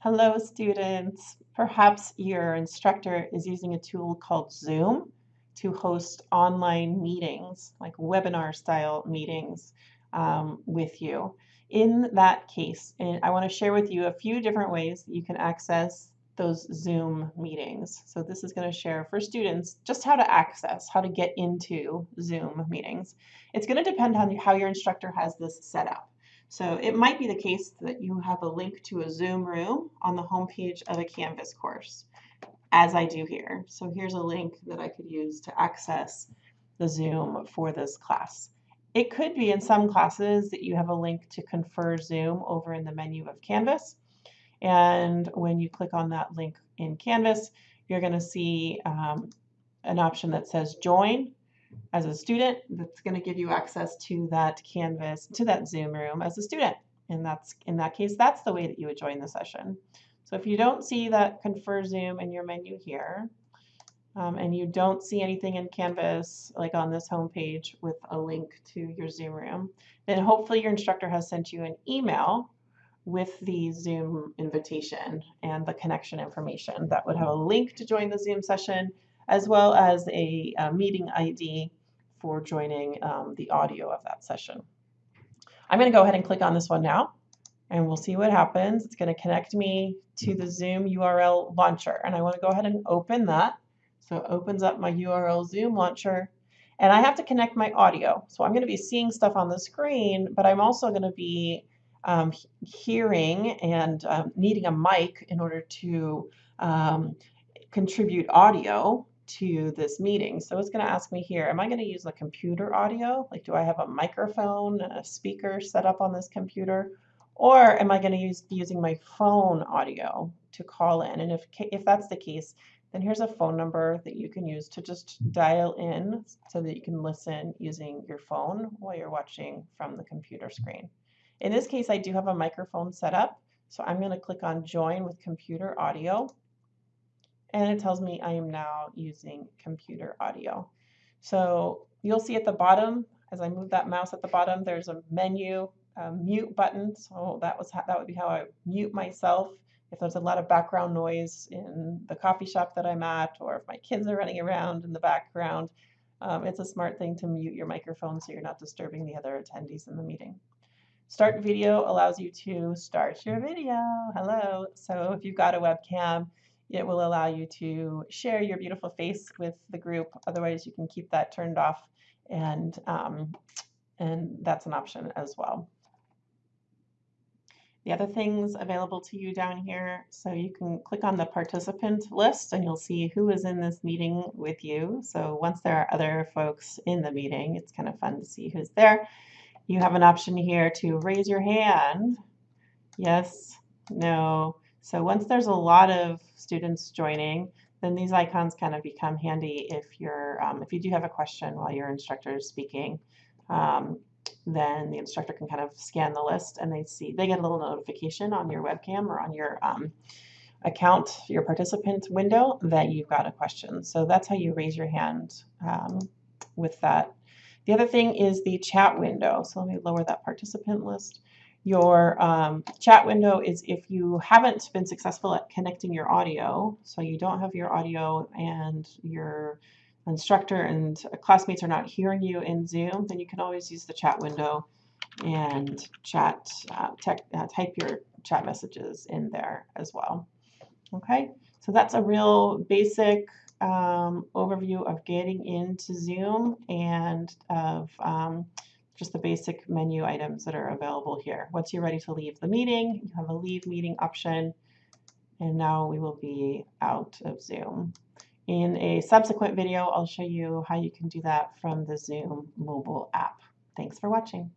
Hello, students. Perhaps your instructor is using a tool called Zoom to host online meetings, like webinar style meetings um, with you. In that case, I want to share with you a few different ways that you can access those Zoom meetings. So this is going to share for students just how to access, how to get into Zoom meetings. It's going to depend on how your instructor has this set up. So it might be the case that you have a link to a Zoom room on the homepage of a Canvas course, as I do here. So here's a link that I could use to access the Zoom for this class. It could be in some classes that you have a link to ConferZoom over in the menu of Canvas. And when you click on that link in Canvas, you're going to see um, an option that says join as a student that's going to give you access to that Canvas, to that Zoom room as a student. And that's in that case, that's the way that you would join the session. So if you don't see that ConferZoom in your menu here, um, and you don't see anything in Canvas like on this home page with a link to your Zoom room, then hopefully your instructor has sent you an email with the Zoom invitation and the connection information that would have a link to join the Zoom session as well as a, a meeting ID for joining um, the audio of that session. I'm going to go ahead and click on this one now and we'll see what happens. It's going to connect me to the Zoom URL launcher and I want to go ahead and open that. So it opens up my URL Zoom launcher and I have to connect my audio. So I'm going to be seeing stuff on the screen, but I'm also going to be um, hearing and um, needing a mic in order to um, contribute audio to this meeting. So it's going to ask me here, am I going to use the computer audio? Like, do I have a microphone, a speaker set up on this computer? Or am I going to use be using my phone audio to call in? And if, if that's the case, then here's a phone number that you can use to just dial in so that you can listen using your phone while you're watching from the computer screen. In this case, I do have a microphone set up. So I'm going to click on join with computer audio and it tells me I am now using computer audio. So you'll see at the bottom, as I move that mouse at the bottom, there's a menu, a mute button. So that was that would be how I mute myself if there's a lot of background noise in the coffee shop that I'm at, or if my kids are running around in the background. Um, it's a smart thing to mute your microphone so you're not disturbing the other attendees in the meeting. Start video allows you to start your video. Hello. So if you've got a webcam, it will allow you to share your beautiful face with the group. Otherwise, you can keep that turned off, and um, and that's an option as well. The other things available to you down here, so you can click on the participant list and you'll see who is in this meeting with you. So once there are other folks in the meeting, it's kind of fun to see who's there. You have an option here to raise your hand. Yes, no, so once there's a lot of students joining, then these icons kind of become handy if you're um, if you do have a question while your instructor is speaking. Um, then the instructor can kind of scan the list and they see they get a little notification on your webcam or on your um, account, your participant window that you've got a question. So that's how you raise your hand um, with that. The other thing is the chat window. So let me lower that participant list. Your um, chat window is if you haven't been successful at connecting your audio, so you don't have your audio and your instructor and classmates are not hearing you in Zoom, then you can always use the chat window and chat, uh, tech, uh, type your chat messages in there as well. Okay, so that's a real basic um, overview of getting into Zoom and of um, just the basic menu items that are available here. Once you're ready to leave the meeting, you have a leave meeting option, and now we will be out of Zoom. In a subsequent video, I'll show you how you can do that from the Zoom mobile app. Thanks for watching.